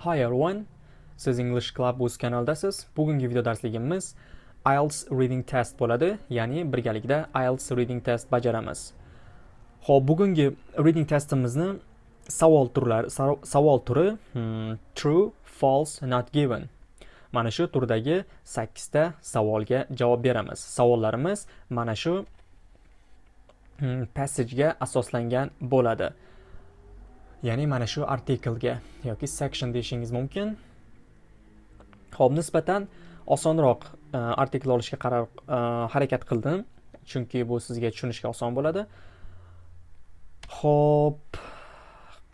Hi everyone. Siz English Club o'z kanaldasiz. Bugungi video darsligimiz IELTS reading test bo'ladi, ya'ni birgalikda IELTS reading test bajaramiz. Xo'p, bugungi reading testimizni savol turlari savol turi hmm, true, false, not given. Mana shu turdagi 8 ta savolga javob beramiz. Savollarimiz mana shu hmm, passagega asoslangan bo'ladi. Ya'ni mana shu artiklga yoki section deyishingiz mumkin. Ho'p nisbatan osonroq e, artikl olishga qaror e, harakat qildim. Chunki bu sizga tushunishga oson bo'ladi. Ho'p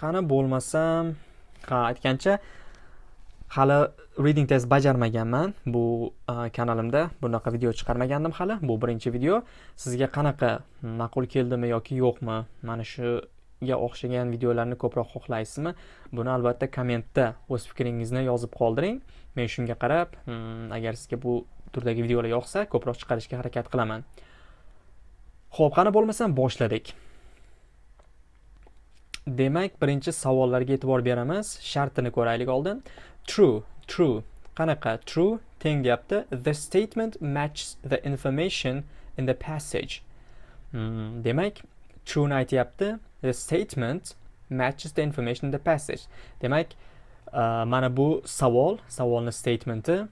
qani bo'lmasam ha aytgancha hali reading test bajarmaganman bu e, kanalimda. Bunaqa video chiqarmagandim hali. Bu birinchi video. Sizga qanaqa ma'qul keldimi yoki yo'qmi? Mana shu ga o'xshagan videolarni ko'proq xohlaysizmi? Buni albatta kommentda o'z fikringizni yozib qoldiring. Men shunga qarab hmm, agar sizga bu turdagi videolar yoqsa ko'proq chiqarishga harakat qilaman. Ho'p qani bo'lmasam boshladik. Demak birinchi savollarga e'tibor beramiz. Shartini ko'raylik oldin. True true. Qanaqa? True teng deyapti the statement matches the information in the passage. Hmm, demak trueni aytyapti. The statement matches the information in the passage. Demak uh, mana bu savol savolni statementi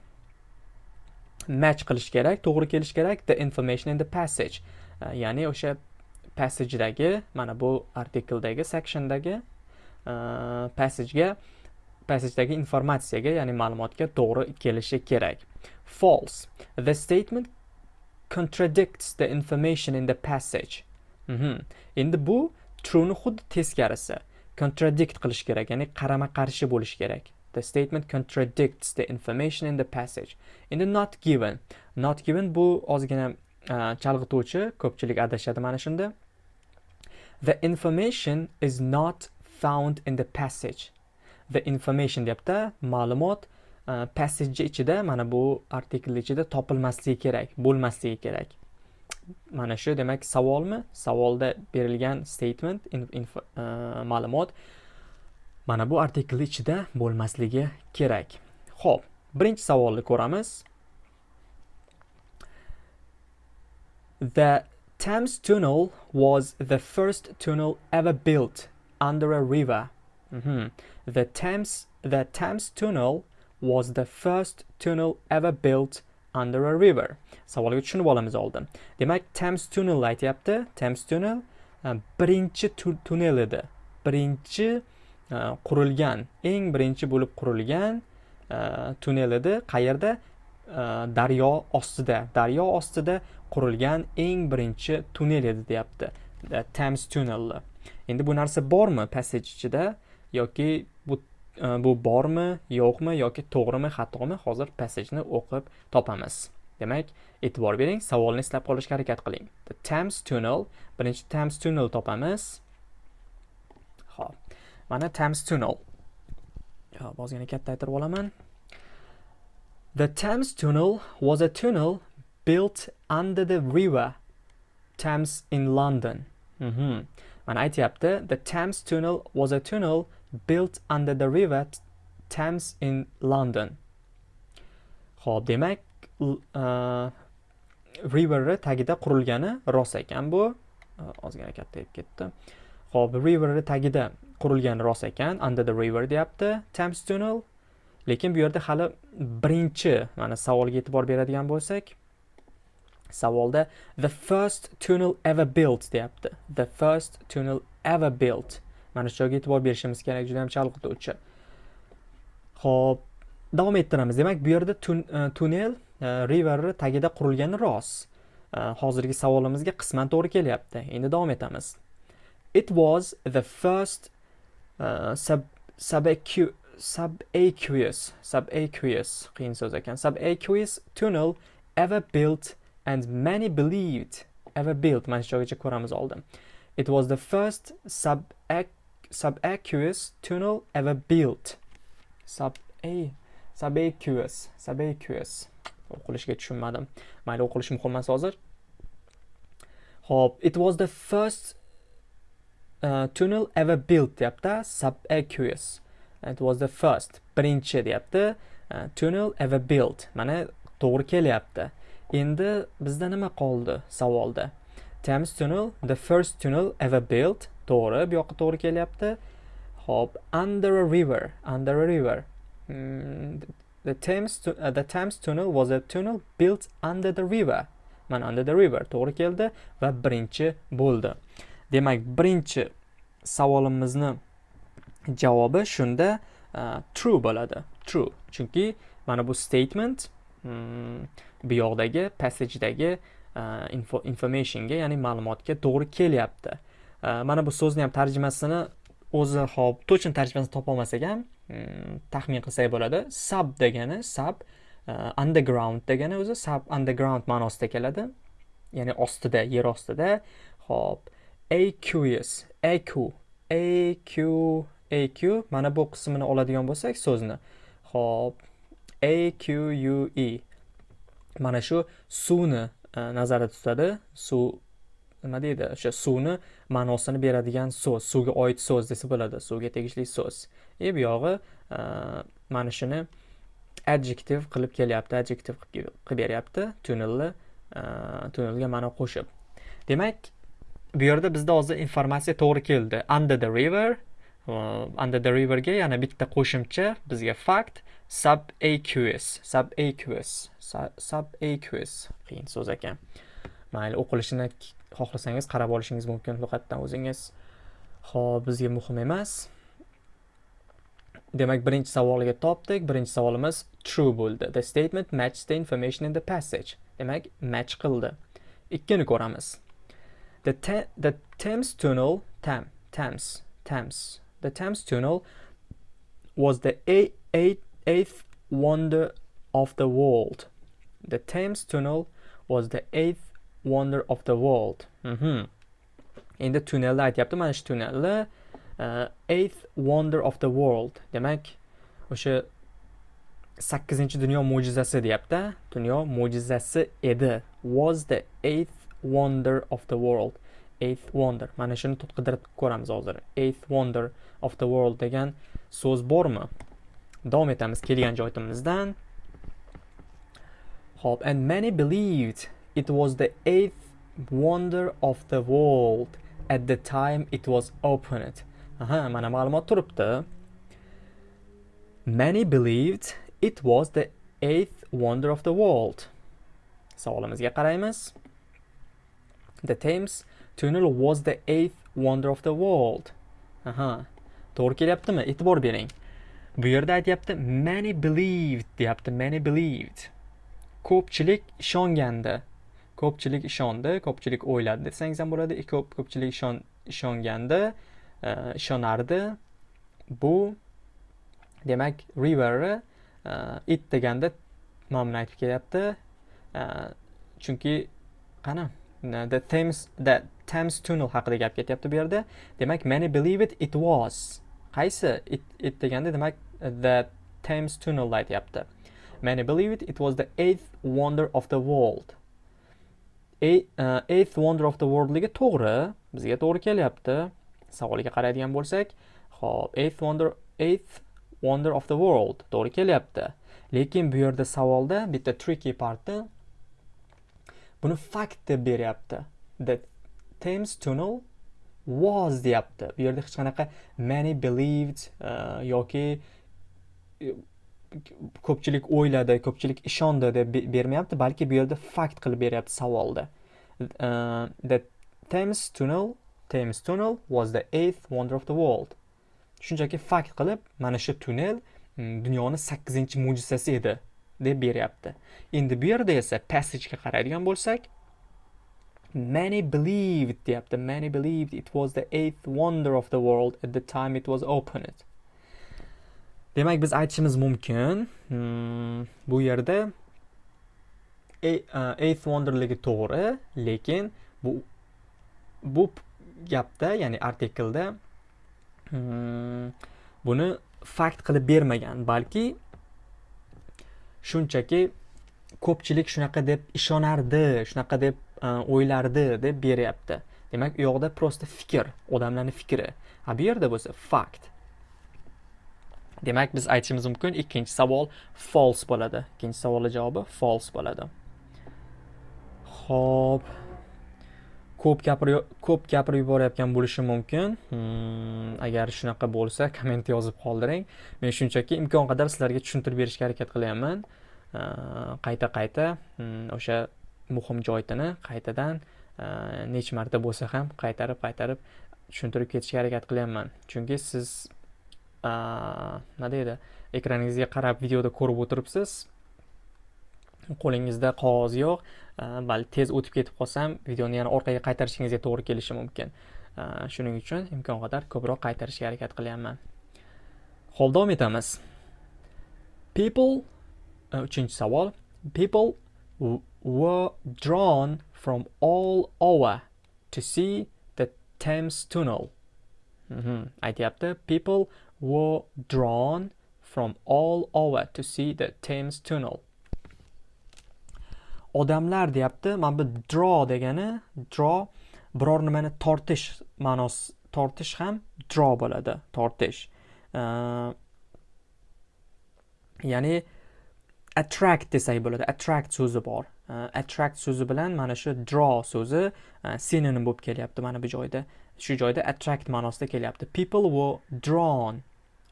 match qilish kerak to'g'ri kelish kerak the information in the passage. Uh, ya'ni o'sha passagedagi mana bu artikldagi sectiondagi uh, passagega passagedagi informatsiyaga ya'ni ma'lumotga to'g'ri kelishi kerak. False. The statement contradicts the information in the passage. Mm -hmm. endi bu trueni xuddi teskarisi contradict qilish kerak ya'ni qarama qarshi bo'lishi kerak. The statement contradicts the information in the passage. Endi not given. Not given bu ozgina uh, chalg'ituvchi ko'pchilik adashadi mana shunda. The information is not found in the passage. The information deyapti ma'lumot uh, passage ichida mana bu artikl ichida topilmasligi kerak bo'lmasligi kerak. Mana shu demak savolmi savolda berilgan statement uh, ma'lumot mana bu artiklni ichida bo'lmasligi kerak ho'p birinchi savolni ko'ramiz the Thames Tunnel was the first tunnel ever built under a river. Mm -hmm. The Thames the Thames Tunnel was the first tunnel ever built under a river. Savolga tushunib olamiz oldin. Demak thames tunnel aytyapti. Thames tunnel e, birinchi tunnel edi. Birinchi e, qurilgan eng birinchi bo'lib qurilgan e, tunnel edi. Qayerda? Daryo ostida. Daryo ostida qurilgan eng birinchi tunnel edi deyapti. Thames tunnelni endi bu narsa bormi passage ichida yoki Э, bu bormi yo'qmi yoki to'g'rimi xatomi hozir passageni o'qib topamiz. Demak e'tibor bering savolni eslab qolishga harakat qiling. The thames tunnel birinchi thames tunnel topamiz. Ho'p mana thames tunnel. Hop ozgina kattaytirib olaman. The thames tunnel was a tunnel built under the river thames in london. Mm -hmm. mana aytyapti the thames tunnel was a tunnel built under the river Thames in London. Xo'p, demak, uh, e, riverni tagida qurilgani rost ekan bu. E, ozgina kattayib ketdi. Xo'p, riverni tagida qurilgani rost ekan. Under the river deyapti. Thames Tunnel. Lekin bu yerda hali birinchi mana savolga e'tibor beradigan bo'lsak, savolda the first tunnel ever built deyapti. The first tunnel ever built. Mana shu joyga e'tibor berishimiz kerak juda ham chalg'ituvchi ho'p davom ettiramiz. Demak bu yerda e, tunnel e, riverni tagida qurilgani rost e, hozirgi savolimizga qisman to'g'ri kelyapti. Endi davom etamiz. It was the first uh, sub subaqueous subaqueous qiyin so'z ekan. Subaqueous tunnel ever built and many believed ever built. Mana shu joygacha ko'ramiz oldin. It was the first subaqueous subaqueous tunnel ever built. Sub a subaqueous subaqueous o'qilishiga tushunmadim. Mayli o'qilishi muhim emas hozir. Hop, it was the first uh, tunnel ever built deyapti subaqueous. it was the first birinchi deyapti uh, tunnel ever built mana to'g'ri kelyapti endi bizda nima qoldi savolda thames tunnel the first tunnel ever built to'g'ri bu yoqqa to'g'ri kelyapti. Hop under a river under a river. Mm, the Thames uh, the Thames tunnel was a tunnel built under the river. Mana under the river to'g'ri keldi va birinchi bo'ldi. Demak birinchi savolimizni javobi shunda uh, true bo'ladi. True chunki mana bu statement mm, bu yoqdagi passage'dagi uh, info, informationga ya'ni ma'lumotga to'g'ri kelyapti. Mana bu so'zni ham tarjimasini o'zi hop точно tarjimasini topolmasak ham hmm, taxmin qilsak bo'ladi. Sub degani sub e, underground degani o'zi sub underground ma'nosida keladi. Ya'ni ostida yer ostida. Hop. Aqueous aq aq aq mana bu qismini oladigan bo'lsak so'zni. Hop. Aque mana shu suvni e, nazarda tutadi. Suv nima deydi? O'sha suvni ma'nosini beradigan so'z suvga oid so'z desa bo'ladi. Suvga tegishli so'z. И bu yog'i e, mana shuni adjektiv qilib kelyapti adjektiv qilib beryapti. Tunnelni e, tunnelga ma'no qo'shib. Demak bu yerda bizda hozir informatsiya to'g'ri keldi. Under the river under the riverga yana bitta qo'shimcha bizga fact subaqueous subaqueous subaqueous. Qiyin so'z ekan. Mayli o'qilishini xohlasangiz qarab olishingiz mumkin. Lug'atdan o'zingiz. Ho'p bizga muhim emas. Demak birinchi savolga topdik. Birinchi savolimiz true bo'ldi. The statement matched the information in the passage. Demak match qildi. Ikkini ko'ramiz. The, te the Thames tunnel Tam Thames Thames. The Thames tunnel was the eight, eight, eighth wonder of the world. The Thames tunnel was the eighth wonder of the world. Mm -hmm. endi tunnelni aytyapti mana shu tunnelni uh, eighth wonder of the world. Demak o'sha sakkizinchi dunyo mo'jizasi deyapti. Dunyo mo'jizasi edi. Was the eighth wonder of the world? Eighth wonder. Mana shuni qidirib ko'ramiz hozir. Eighth wonder of the world degan so'z bormi? Davom etamiz kelgan joyimizdan. Hop and many believed It was the eighth wonder of the world at the time it was opened. Aha, mana ma'lumot turibdi. Many believed it was the eighth wonder of the world. Savolimizga qaraymiz. The Thames tunnel was the eighth wonder of the world. Aha. To'g'ri kelyaptimi? E'tibor bering. Bu yerda aytyapti many believed deyapti. Many believed. Ko'pchilik ishongandi. Ko'pchilik ishondi ko'pchilik o'yladi desangiz ham bo'ladi ko'p ko'pchilik ishon ishongandi e, ishonardi. Bu demak riverni e, it deganda mana buni aytib kelyapti. E, chunki qani the thames the thames tunnel haqida gap ketyapti bu yerda. Demak many believe it it was. Qaysi it, it deganda demak the thames tunnel aytyapti. Many believe it it was the eighth wonder of the world. E, eighth wonder of the worldligi to'g'ri. Bizga to'g'ri kelyapti. Savolga qaraydigan bo'lsak ho'p eighth wonder eighth wonder of the world to'g'ri kelyapti. Lekin bu yerda savolda bitta tricky parti buni fact deb beryapti. The Thames tunnel was deyapti. Bu yerda hech qanaqa many believed uh, yoki ko'pchilik o'yladi ko'pchilik ishondi deb bermayapti balki bu yerda fakt qilib beryapti savolda. Uh, the Thames tunnel Thames tunnel was the eighth wonder of the world. Shunchaki fakt qilib mana shu tunnel mm, dunyoni sakkizinchi mo'jizasi edi deb beryapti. Endi bu yerda esa passagega qaraydigan bo'lsak many believed deyapti many believed it was the eighth wonder of the world at the time it was opened. Demak biz aytishimiz mumkin. Hmm, bu yerda eighth wonderligi to'g'ri lekin bu bu gapda ya'ni artiklda hmm, buni fakt qilib bermagan balki shunchaki ko'pchilik shunaqa deb ishonardi shunaqa deb o'ylardi deb beryapti. Demak u yoqda просто fikr odamlarning fikri. A bu yerda bo'lsa fakt. Demak biz aytishimiz mumkin ikkinchi savol false bo'ladi. Ikkinchi savolning javobi false bo'ladi. Xo'p. ko'p gapirib ko'p gapirib yuborayotgan bo'lishim mumkin. Hmm, agar shunaqa bo'lsa komment yozib qoldiring. Men shunchaki imkon qadar sizlarga tushuntirib berishga harakat qilyapman qayta qayta hmm, o'sha muhim joyini qaytadan necha marta bo'lsa ham qaytarib qaytarib tushuntirib ketishga harakat qilyapman chunki siz nima deydi? Ekraningizga qarab videoda ko'rib o'tiribsiz. Qo'lingizda qog'oz yo'q. Balki tez o'tib ketib qolsam videoni yana orqaga qaytarishingizga to'g'ri kelishi mumkin. Shuning uchun imkon qadar ko'proq qaytarishga harakat qilyapman. Ho'p davom etamiz. People uchinchi savol. People were drawn from all over to see the Thames tunnel. Mhm, aytyapti. People were drawn from all over to see the Thames tunnel. Odamlar deyapti. Mana bu draw degani draw biror nimani tortish ma'nosi tortish ham draw bo'ladi, tortish. Uh, ya'ni attract desak bo'ladi. Attract so'zi bor. Uh, attract so'zi bilan mana shu draw so'zi uh, sinonim bo'lib kelyapti mana bu joyda. Shu joyda attract ma'nosida kelyapti. People were drawn.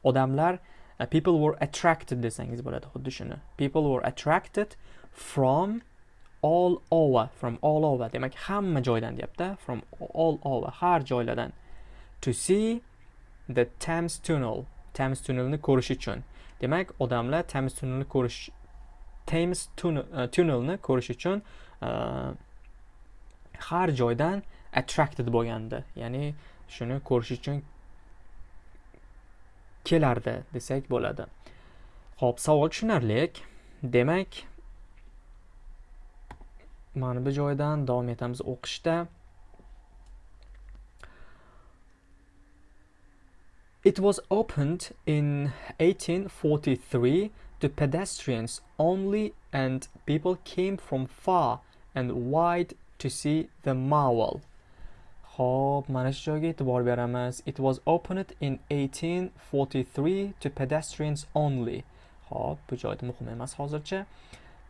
Odamlar uh, people were attracted desangiz bo'ladi. Xuddi shuni. People were attracted from all over from all over. Demak hamma joydan deyapti. From all over har joylardan. To see the Thames tunnel. Thames tunnelni ko'rish uchun. Demak odamlar Thames tunnelni ko'rish Thames uh, tunnelni ko'rish uchun uh, har joydan attracted bo'lgandi. Ya'ni shuni ko'rish uchun kelardi desak bo'ladi. Ho'p savol tushunarli demak mana bu joydan davom etamiz o'qishda. It was opened in 1843 to pedestrians only and people came from far and wide to see the marvel. Xo'p, mana shu joyga e'tibor beramiz. It was opened in 1843 to pedestrians only. Xo'p, bu joyda muhim emas hozircha.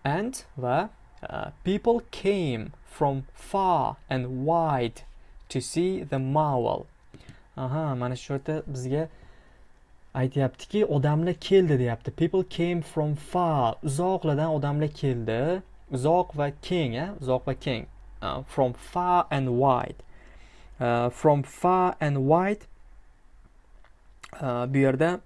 And va uh, people came from far and wide to see the marvel. Aha, mana shu yerda bizga aytyaptiki, odamlar keldi deyapti. People came from far. Uzoqlardan odamlar keldi. Uzoq va keng, a? Uzoq va keng. Uh, from far and wide. Uh, from far and wide uh, bu yerda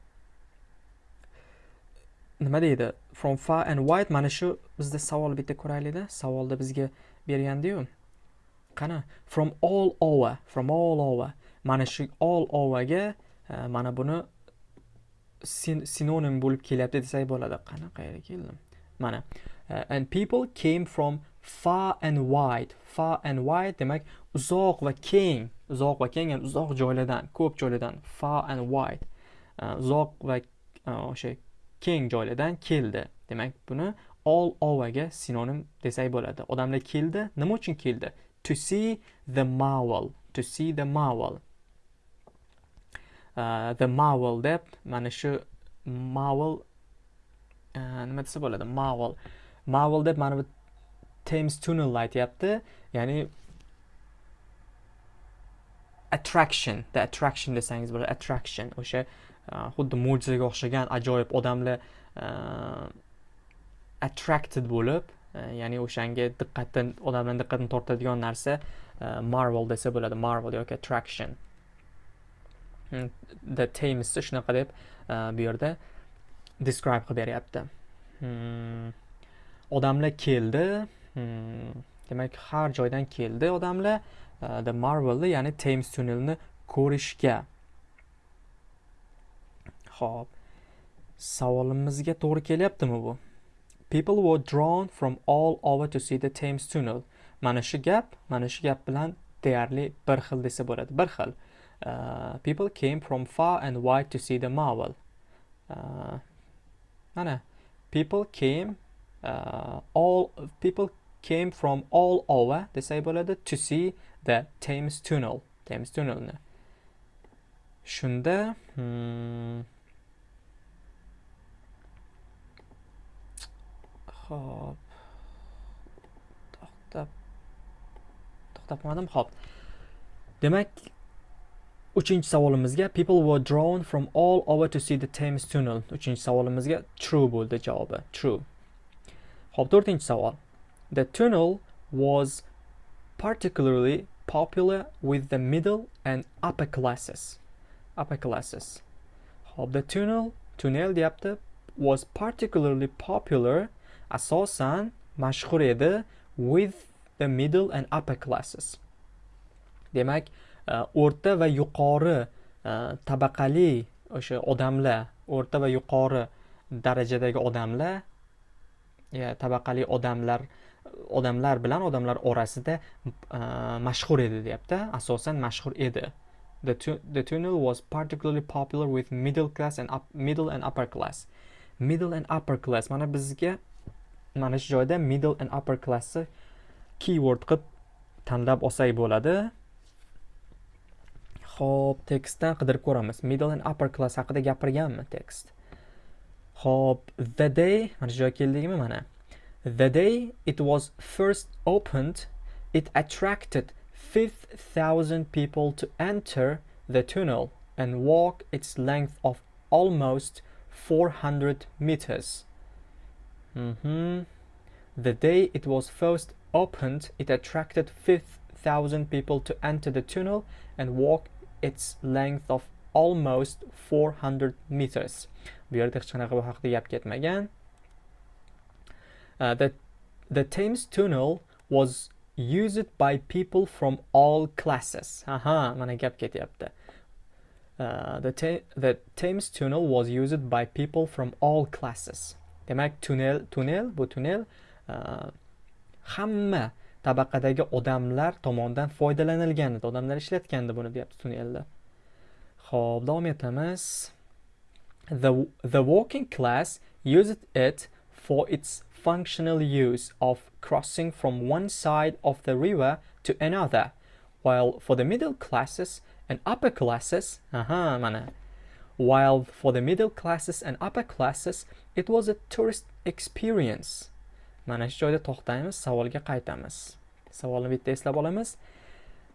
nima deydi? From far and wide mana shu bizda savol bitta ko'raylikda. Savolda bizga bergandiyu. Qani? From all over from all over. Mana shu all overga uh, mana buni sin sinonim bo'lib kelyapti desak bo'ladi. Qani qayerga keldim? Mana uh, and people came from far and wide. Far and wide demak uzoq va keng uzoq va keng ya'ni uzoq joylardan ko'p joylardan far and wide e, uzoq va e, o'sha keng joylardan keldi. Demak buni all overga sinonim desak bo'ladi. Odamlar keldi. Nima uchun keldi? To see the marvel to see the marvel. Uh, the marvel deb mana shu marvel nima desa bo'ladi? Marvel. Marvel deb mana bu Thames Tunnel aytyapti ya'ni attraction the attraction desangiz bo'ladi attraction o'sha uh, xuddi mo'jizaga o'xshagan ajoyib odamlar uh, attracted bo'lib uh, ya'ni o'shanga diqqatni odamlarni diqqatini tortadigan narsa marvel desa bo'ladi marvel yoki attraction. Hmm, the Thames shunaqa deb bu yerda describe qilib beryapti. Hmm, odamlar keldi. Hmm, demak har joydan keldi odamlar. Uh, the marvelni ya'ni thames tunnelni ko'rishga. Ho'p savolimizga to'g'ri kelyaptimi bu? People were drawn from all over to see the thames tunnel. Mana shu gap mana shu gap bilan deyarli bir xil desa bo'ladi. Bir xil. Uh, people came from far and wide to see the marvel. Uh, mana. People came uh, all people came from all over desa bo'ladi to see the Thames Tunnel. Thames tunnelni shunda hmm, hop. To'xtab. To'xtatmadim hop. Demak uchinchi savolimizga people were drawn from all over to see the Thames Tunnel. Uchinchi savolimizga true bo'ldi javobi. True. Hop to'rtinchi savol. The tunnel was particularly popular with the middle and upper classes. Upper classes. Hop the tunnel, tunnel deyapti, was particularly popular, asosan mashhur edi with the middle and upper classes. Demak, e, o'rta va yuqori e, tabaqali o'sha odamlar, o'rta va yuqori darajadagi odamlar, ya tabaqali odamlar odamlar bilan odamlar orasida uh, mashhur edi deyapti. Asosan mashhur edi. The, tu the tunnel was particularly popular with middle class and up, middle and upper class. Middle and upper class mana bizga mana shu joyda middle and upper classni keyword qilib tanlab olsak bo'ladi. Ho'p tekstdan qidirib ko'ramiz. Middle and upper class haqida gapirganmi tekst? Ho'p the day mana shu joyga keldikmi mana? The day it was first opened, it attracted 5,000 people to enter the tunnel and walk its length of almost 400 meters. Mm -hmm. The day it was first opened, it attracted 5,000 people to enter the tunnel and walk its length of almost 400 meters. Uh, the, the Thames Tunnel was used by people from all classes. Aha, mana gap ketyapti. Uh, the, the Thames Tunnel was used by people from all classes. Demak, tunnel, tunnel bu tunnel uh, hamma tabaqadagi odamlar tomonidan foydalanilgan edi. Odamlar ishlatgandi buni deyapti tunnelda. Xo'p, davom etamiz. The, the working class used it for its functional use of crossing from one side of the river to another, while for the middle classes and upper classes, aha, mana, while for the middle classes and upper classes, it was a tourist experience. Mana shu joyda to'xtaymiz, savolga qaytamiz. Savolni bitta eslab olamiz.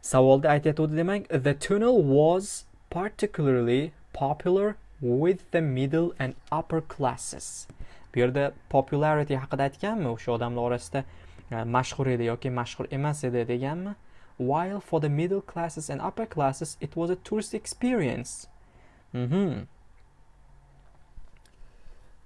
Savolda aytayotgandi demak, the tunnel was particularly popular with the middle and upper classes. Bu yerda popularity haqida aytganmi? O'sha odamlar orasida e, mashhur edi yoki mashhur emas edi deganmi? While for the middle classes and upper classes it was a tourist experience. Mm -hmm.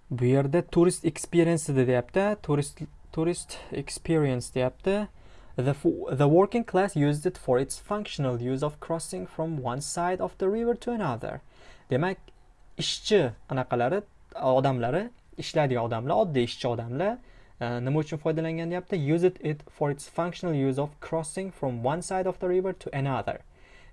bu yerda tourist experience edi deyapti. Tourist tourist experience deyapti. The, the working class used it for its functional use of crossing from one side of the river to another. Demak, ishchi anaqalari odamlari ishlaydigan odamlar oddiy ishchi odamlar e, nima uchun foydalangan deyapti use it, it for its functional use of crossing from one side of the river to another.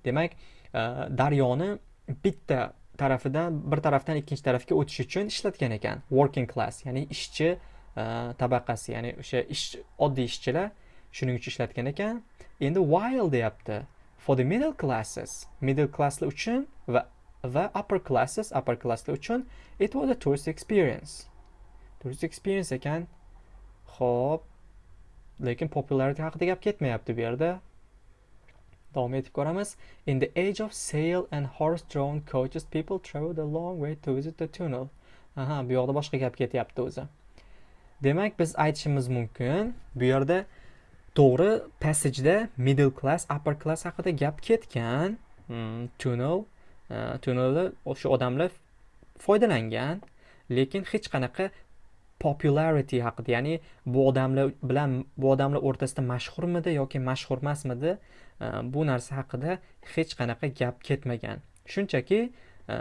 Demak e, daryoni bitta tarafidan bir tarafdan ikkinchi tarafga o'tish uchun ishlatgan ekan. Working class ya'ni ishchi e, tabaqasi ya'ni o'sha ish oddiy ishchilar shuning uchun ishlatgan ekan. Endi while deyapti. For the middle classes middle classlar uchun va va upper classes upper classlar uchun it was a tourist experience. Tourist experience ekan. Ho'p lekin popularity haqida gap ketmayapti bu yerda. Davom etib ko'ramiz. In the age of sail and horse drawn coaches people traveled a long way to visit the tunnel. Aha bu yoqda boshqa gap ketyapti o'zi. Demak biz aytishimiz mumkin. Bu yerda to'g'ri passageda middle class upper class haqida gap ketgan hmm, tunnel uh, tunnelda o'sha odamlar foydalangan. Lekin hech qanaqa popularity haqida ya'ni bu odamlar bilan bu odamlar o'rtasida mashhurmidi yoki mashhur emasmidi e, bu narsa haqida hech qanaqa gap ketmagan. Shunchaki e,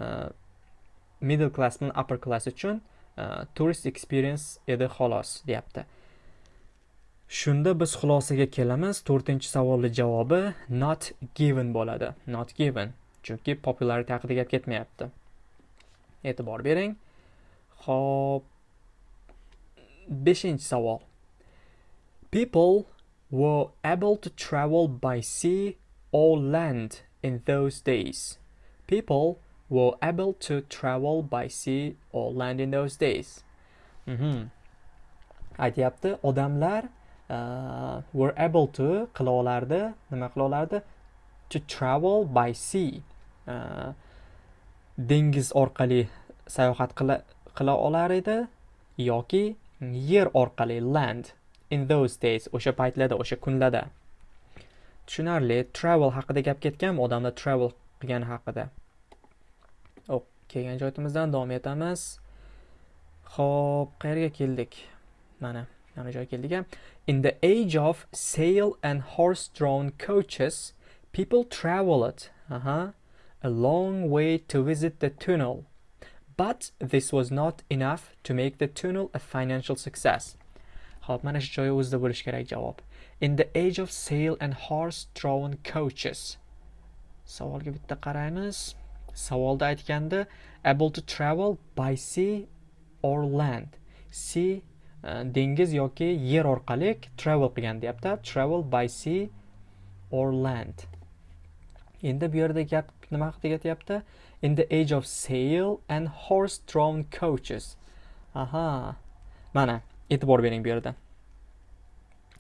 middle class bilan upper class uchun turist tourist experience edi xolos deyapti. Shunda biz xulosaga kelamiz to'rtinchi savolni javobi not given bo'ladi. Not given chunki popularity haqida gap ketmayapti. E'tibor bering. Ho'p beshinchi savol. People were able to travel by sea or land in those days. People were able to travel by sea or land in those days. Mm -hmm. aytyapti odamlar uh, were able to qila olardi nima qila olardi to travel by sea. Uh, dengiz orqali sayohat qila qila olar edi yoki yer orqali land in those days o'sha paytlarda o'sha kunlarda. Tushunarli travel haqida gap ketgan odamlar travel qilgani haqida. Kelgan joyimizdan davom etamiz. Ho'p qayerga keldik? Mana mana joyga keldik in the age of sail and horse drawn coaches people traveled uh -huh, a long way to visit the tunnel. But this was not enough to make the tunnel a financial success Xo'p, mana shu joyi o'zida bo'lishi kerak javob. In the age of sail and horse-drawn coaches. Savolga bitta qaraymiz. Savolda aytganda able to travel by sea or land. Sea uh, dengiz yoki yer orqali travel qilgan deyapti. Travel by sea or land. Endi bu yerda gap nima haqida ketyapti? In the age of sail and horse-drawn coaches. Aha. Mana e'tibor bering bu yerda.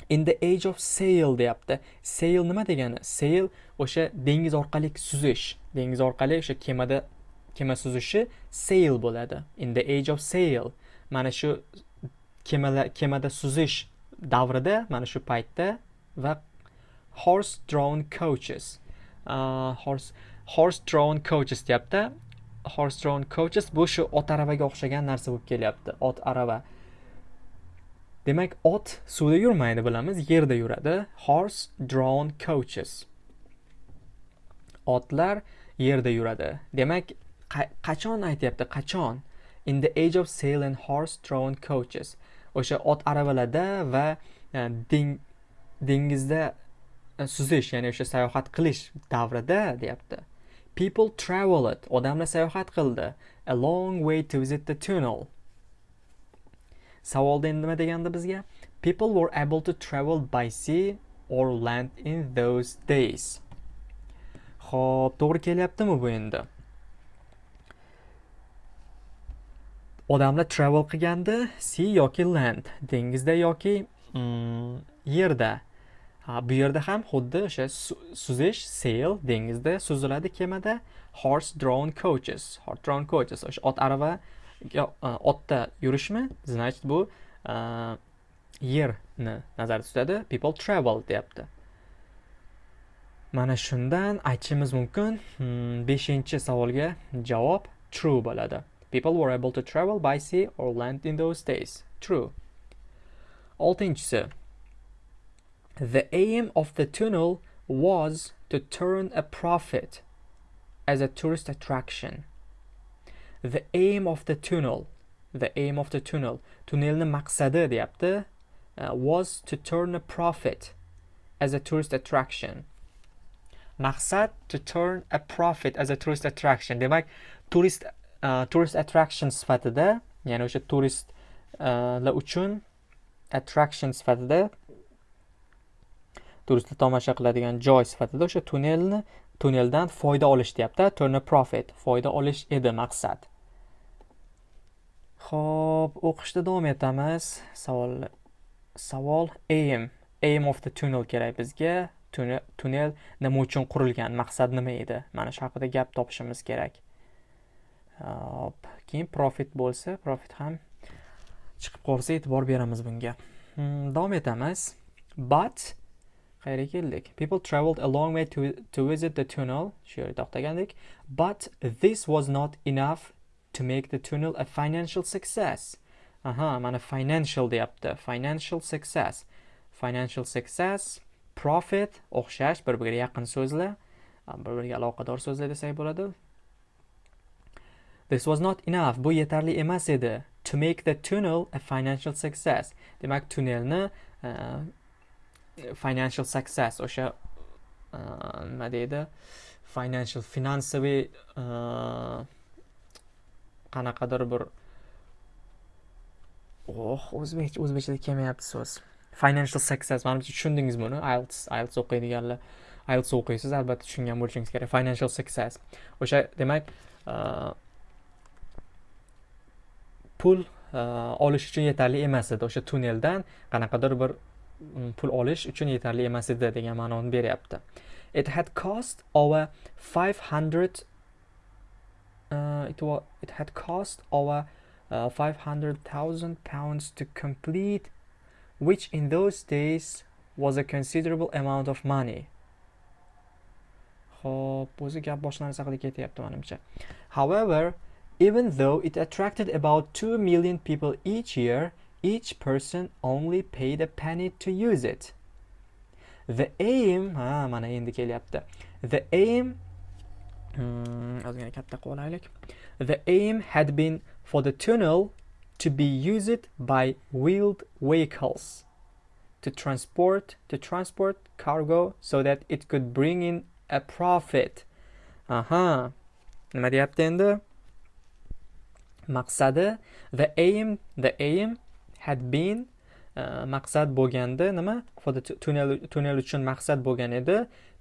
In the age of sail deyapti. Sail nima degani? Sail o'sha dengiz orqali suzish. Dengiz orqali o'sha kemada kema suzishi sail bo'ladi. In the age of sail. Mana shu kemalar kemada suzish davrida mana shu paytda va horse drawn coaches. Uh, horse horse drawn coaches deyapti. Horse drawn coaches bu shu ot aravaga o'xshagan narsa bo'lib kelyapti. Ot arava. Demak ot suvda yurmaydi bilamiz yerda yuradi. Horse drawn coaches. Otlar yerda yuradi. Demak qachon aytyapti? Qachon? In the age of sail and horse drawn coaches. O'sha ot aravalarda va e, dengizda e, suzish ya'ni o'sha sayohat qilish davrida deyapti. People traveled. Odamlar sayohat qildi. A long way to visit the tunnel. Savolda endi nima deganda bizga? People were able to travel by sea or land in those days. Xo'p, to'g'ri kelyaptimi bu endi? Odamlar travel qilgandi sea yoki land dengizda yoki mm, yerda. Ha bu yerda ham xuddi o'sha suzish sail dengizda suziladi kemada. Horse drawn coaches horse drawn coaches. O'sha ot arava e, otda yurishmi? Значит bu e, yerni nazarda tutadi. People travel deyapti. Mana shundan aytishimiz mumkin. Hmm, beshinchi savolga javob true bo'ladi. People were able to travel by sea or land in those days. True. Oltinchisi the aim of the tunnel was to turn a profit as a tourist attraction. The aim of the tunnel the aim of the tunnel tunnelni maqsadi deyapti uh, was to turn a profit as a tourist attraction. Maqsad to turn a profit as a tourist attraction. Demak turist uh, tourist attraction sifatida ya'ni o'sha turistlar uh, uchun attraction sifatida turistlar tomosha qiladigan joy sifatida o'sha tunnelni tunneldan foyda olish deyapti turn a profit foyda olish edi maqsad Xo'p, o'qishda davom etamiz. Savol savol aim aim of the tunnel kerak bizga. Tunnel nima uchun qurilgan? Maqsad nima edi? Mana shu haqida gap topishimiz kerak. Hop, keyin profit bo'lsa, profit ham chiqib qolsa e'tibor beramiz bunga. Hmm, davom etamiz. But qayerga keldik? People traveled a long way to to visit the tunnel. Shu yerda to'xtagandik. But this was not enough to make the tunnel a financial success. Aha, mana financial deyapti. Financial success. Financial success, profit, o'xshash, bir-biriga yaqin so'zlar, bir-biriga aloqador so'zlar desak bo'ladi. This was not enough. Bu yetarli emas edi. To make the tunnel a financial success. Demak, tunnelni uh, financial success o'sha uh, nima deydi? Financial, finansoviy uh, qanaqadir bir oh o'zbekcha o'zbekchada kelmayapti so'z. Financial success manimcha tushundingizmi uni ielts ielts o'qiydiganlar ielts o'qiysiz albatta tushungan bo'lishingiz kerak. Financial success. O'sha demak uh, pul olish uchun yetarli emas edi. O'sha tunneldan qanaqadir bir Mm, pul olish uchun yetarli emas edi degan ma'noni beryapti it had cost over 500 uh, it, was, it had cost over uh, 500,000 pounds to complete which in those days was a considerable amount of money Xo'p, o'zi gap boshqa narsa haqida ketyapti menimcha. However, even though it attracted about 2 million people each year, each person only paid a penny to use it. The aim, ha, mana endi kelyapti. The aim ozgina katta qo'laylik. The aim had been for the tunnel to be used by wheeled vehicles to transport to transport cargo so that it could bring in a profit aha nima deyapti endi maqsadi the aim the aim had been uh, maqsad bo'lganda nima? For the tunnel tunnel uchun maqsad bo'lgan edi.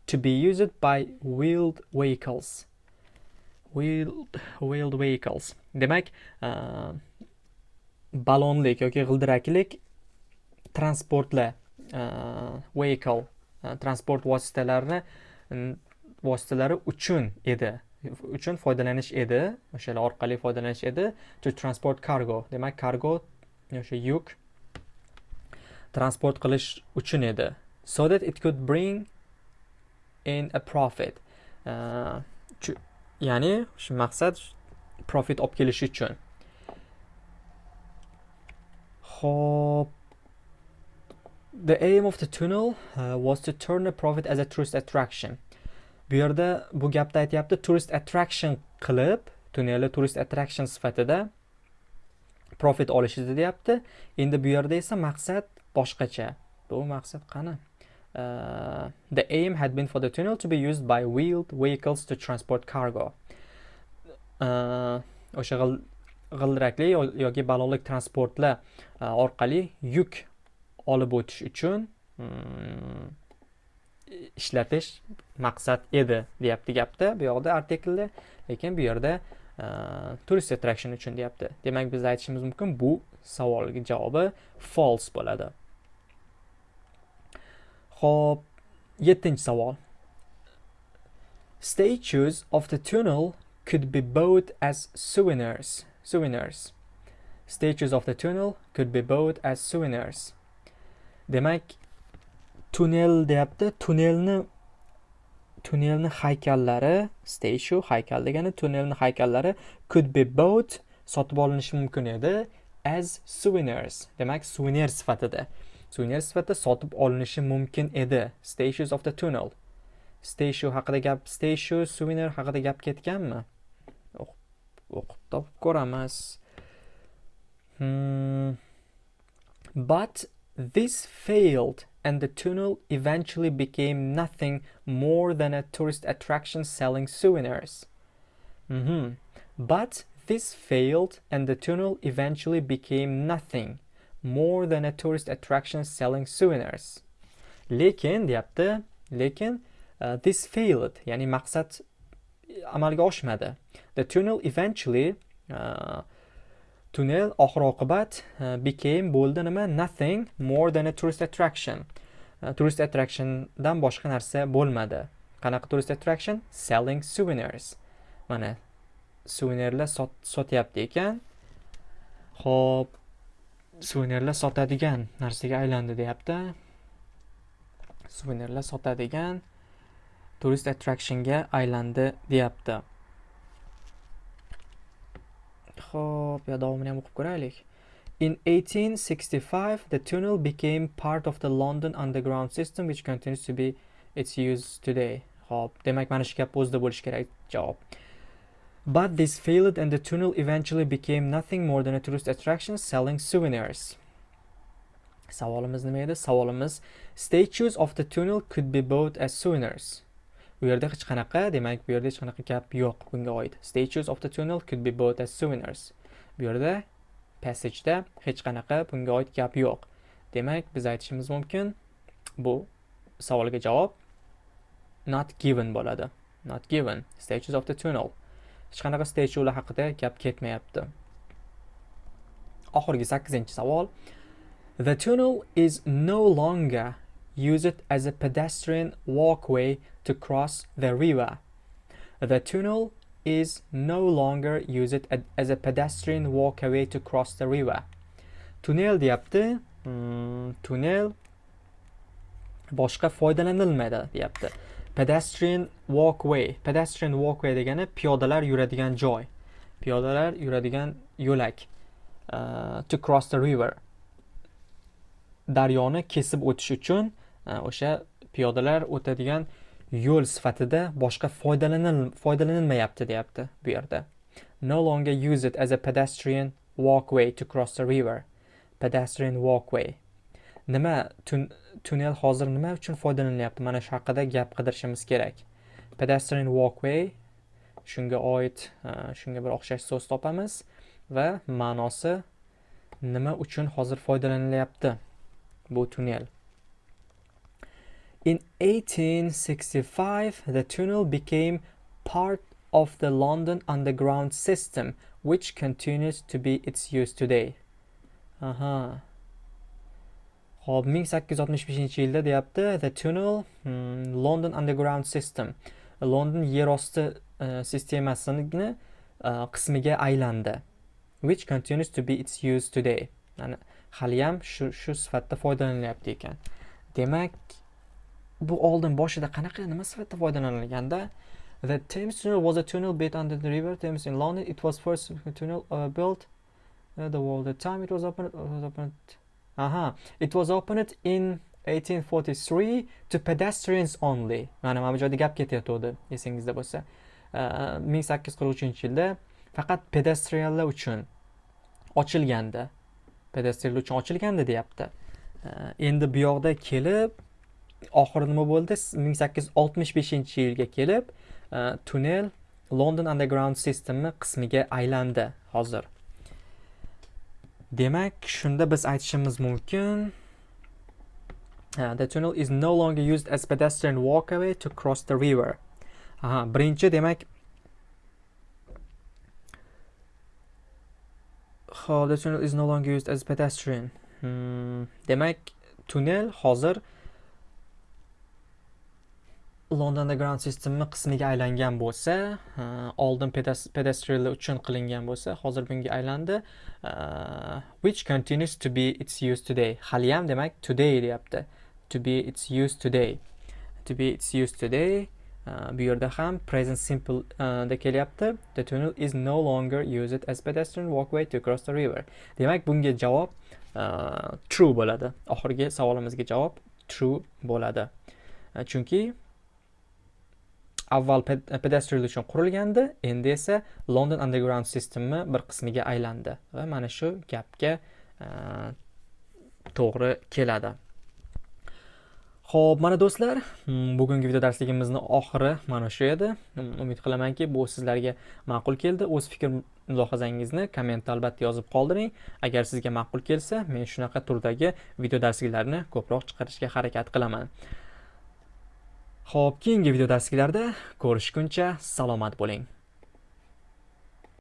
To be used by wheeled vehicles. Wheeled wheeled vehicles. Demak uh, balonlik yoki g'ildiraklik transportlar uh, vehicle transport vositalarini vositalari uchun edi. Uchun foydalanish edi. O'shalar orqali foydalanish edi. To transport cargo. Demak cargo o'sha yuk transport qilish uchun edi. So that it could bring in a profit. Uh, ya'ni shu maqsad profit olib kelish uchun. Ho'p the aim of the tunnel uh, was to turn the profit as a tourist attraction. Bu yerda bu gapda aytyapti tourist attraction qilib tunnelni tourist attraction sifatida profit olish deyapti. Endi bu yerda esa maqsad boshqacha. Bu maqsad qani? Uh, the aim had been for the tunnel to be used by wheeled vehicles to transport cargo. Uh, g'ildirakli yoki ballonlik transportlar uh, orqali yuk olib o'tish uchun mm, ishlatish maqsad edi deyapti gapda. Bu yoqda artiklda lekin bu yerda Э, turist attraction uchun deyapti. Demak biz aytishimiz mumkin bu savolga javobi false bo'ladi. Ho'p yettinchi savol. Statues of the tunnel could be bought as souvenirs. Souvenirs. Statues of the tunnel could be bought as souvenirs. Demak tunnel deyapti. Tunnelni tunnelni haykallari statue haykal degani tunnelni haykallari could be bought sotib olinishi mumkin edi as souvenirs. Demak suvenir sifatida. Suvenir sifatida sotib olinishi mumkin edi. Statues of the tunnel. Statue haqida gap statue suvenir haqida gap ketganmi? O'qib topib ko'ramiz. Hmm. but this failed and the tunnel eventually became nothing more than a tourist attraction selling souvenirs. Mm -hmm. But this failed and the tunnel eventually became nothing more than a tourist attraction selling souvenirs. Lekin deyapti, lekin uh, this failed, ya'ni maqsad amalga oshmadi. The tunnel eventually uh, tunnel oxir oqibat e, became bo'ldi nima? Nothing more than a tourist attraction. Turist tourist attractiondan boshqa narsa bo'lmadi. Qanaqa tourist attraction? Selling souvenirs. Mana suvenirlar sotyapti ekan. Ho'p suvenirlar sotadigan narsaga aylandi deyapti. Suvenirlar sotadigan turist attractionga aylandi deyapti. Xo'p, yo davomini ham o'qib ko'raylik. In 1865, the tunnel became part of the London underground system which continues to be its use today. Xo'p, demak mana shu gap o'zida bo'lishi kerak javob. But this failed and the tunnel eventually became nothing more than a tourist attraction selling souvenirs. Savolimiz nima edi? Savolimiz statues of the tunnel could be bought as souvenirs. Bu yerda hech qanaqa demak bu yerda hech qanaqa gap yo'q bunga oid. Statues of the tunnel could be bought as souvenirs. Bu yerda passageda hech qanaqa bunga oid gap yo'q. Demak biz aytishimiz mumkin bu savolga javob not given bo'ladi. Not given. Statues of the tunnel. Hech qanaqa statuelar haqida gap ketmayapti. Oxirgi sakkizinchi savol. The tunnel is no longer use it as a pedestrian walkway to cross the river. The tunnel is no longer used as a pedestrian walkway to cross the river. Tunnel deyapti. Hmm, tunnel boshqa foydalanilmaydi deyapti. Pedestrian walkway pedestrian walkway degani piyodalar yuradigan joy piyodalar yuradigan yo'lak uh, to cross the river. Daryoni kesib o'tish uchun o'sha piyodalar o'tadigan yo'l sifatida boshqa foydalanilmayapti deyapti bu yerda. No longer use it as a pedestrian walkway to cross the river. Pedestrian walkway. Nima tunnel hozir nima uchun foydalanilyapti mana shu haqida gap qidirishimiz kerak. Pedestrian walkway shunga oid shunga bir o'xshash so'z topamiz va ma'nosi nima uchun hozir foydalanilyapti bu tunnel? In 1865, the tunnel became part of the London Underground system, which continues to be its use today. Aha. Xo'p, 1865-yilda deyapti The Tunnel hmm, London Underground System. London yerosti uh, e, sistemasini uh, qismiga aylandi. Which continues to be its use today. Ya'ni haliyam shu shu sifatda foydalanilyapti ekan. Demak, bu oldin boshida qanaqa nima sifatida foydalanilganda The Thames Tunnel was a tunnel built under the River Thames in London. It was first tunnel uh, built uh, the world. The time it was opened, it was opened aha it was opened in 1843 to pedestrians only mana mana bu joyda gap ketayotgandi esingizda bo'lsa uh, ming sakkiz yuz qirq uchinchi yilda faqat pedestrianlar uchun ochilgandi pedestrianlar uchun ochilgandi deyapti uh, endi bu yoqda kelib oxiri nima bo'ldi? Ming sakkiz yuz oltmish beshinchi yilga kelib e, tunnel london underground sistemi qismiga aylandi hozir. Demak shunda biz aytishimiz mumkin. Uh, the tunnel is no longer used as pedestrian walkway to cross the river. Aha birinchi demak How the tunnel is no longer used as pedestrian. Hmm. demak tunnel hozir London Underground sistemi qismiga aylangan bo'lsa, oldin pedestrianlar uchun qilingan bo'lsa, hozir bunga aylandi. Which continues to be its use today. Hali ham demak today deyapti. To be its use today. To be its use today. Bu yerda ham present simple da kelyapti. The tunnel is no longer used as pedestrian walkway to cross the river. Demak, bunga javob true bo'ladi. Oxirgi savolimizga javob true bo'ladi. Chunki avval e, pedestrial uchun qurilgandi endi esa london underground sistemi bir qismiga aylandi va mana shu gapga e, to'g'ri keladi. Ho'p mana do'stlar bugungi video darsligimizni oxiri mana shu edi. Umid qilamanki bu sizlarga ma'qul keldi. O'z fikr mulohazangizni kommentda albatta yozib qoldiring. Agar sizga ma'qul kelsa men shunaqa turdagi video darsliklarni ko'proq chiqarishga harakat qilaman. Xo'p, keyingi video darsliklarda ko'rishguncha salomat bo'ling.